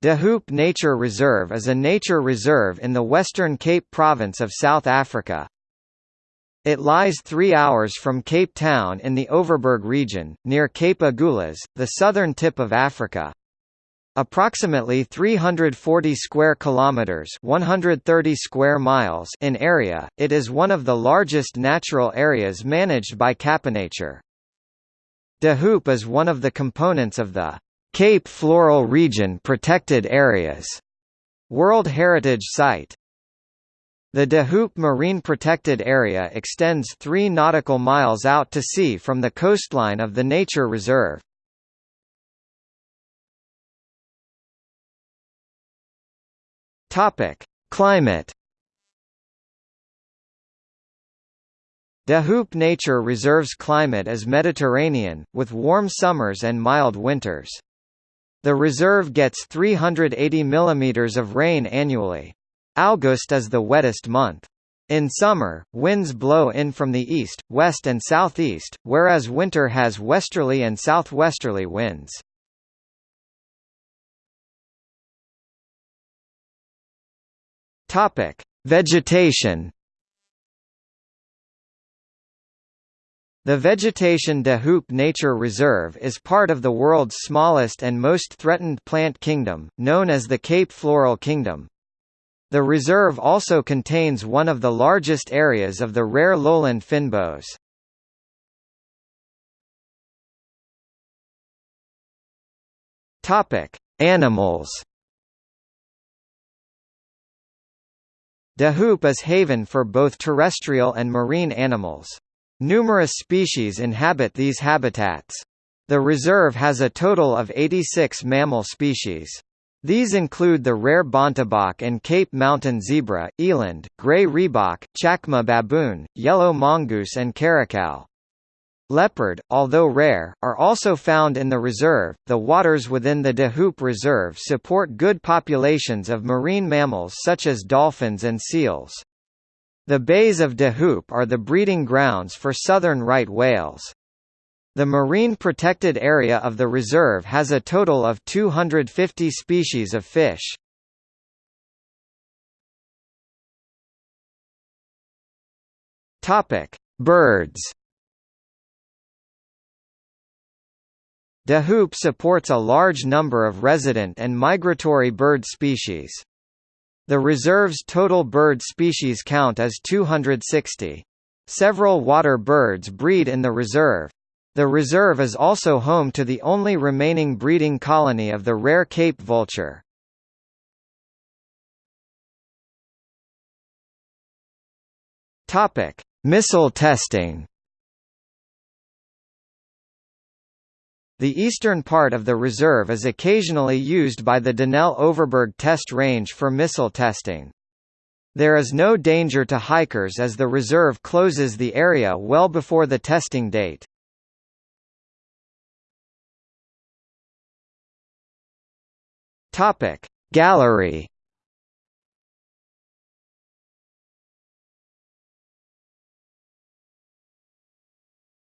De Hoop Nature Reserve is a nature reserve in the Western Cape Province of South Africa. It lies three hours from Cape Town in the Overberg region, near Cape Agulhas, the southern tip of Africa. Approximately 340 square kilometers, 130 square miles in area, it is one of the largest natural areas managed by CapeNature. De Hoop is one of the components of the Cape Floral Region Protected Areas World Heritage Site. The De Hoop Marine Protected Area extends 3 nautical miles out to sea from the coastline of the nature reserve. Topic: Climate De Hoop Nature Reserve's climate is Mediterranean, with warm summers and mild winters. The reserve gets 380 mm of rain annually. August is the wettest month. In summer, winds blow in from the east, west and southeast, whereas winter has westerly and southwesterly winds. Topic: Vegetation The Vegetation de Hoop Nature Reserve is part of the world's smallest and most threatened plant kingdom, known as the Cape Floral Kingdom. The reserve also contains one of the largest areas of the rare lowland. Topic: Animals. De Hoop is haven for both terrestrial and marine animals. Numerous species inhabit these habitats. The reserve has a total of 86 mammal species. These include the rare bontebok and Cape mountain zebra, eland, gray rhebok, chacma baboon, yellow mongoose and caracal. Leopard, although rare, are also found in the reserve. The waters within the De Hoop Reserve support good populations of marine mammals such as dolphins and seals. The bays of De Hoop are the breeding grounds for southern right whales. The marine protected area of the reserve has a total of 250 species of fish. Topic: Birds. De Hoop supports a large number of resident and migratory bird species. The reserve's total bird species count is 260. Several water birds breed in the reserve. The reserve is also home to the only remaining breeding colony of the rare Cape vulture. Missile testing. The eastern part of the reserve is occasionally used by the Denel Overberg test range for missile testing. There is no danger to hikers as the reserve closes the area well before the testing date. Topic Gallery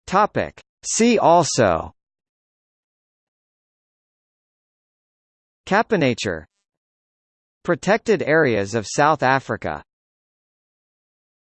Topic See also CapeNature Protected areas of South Africa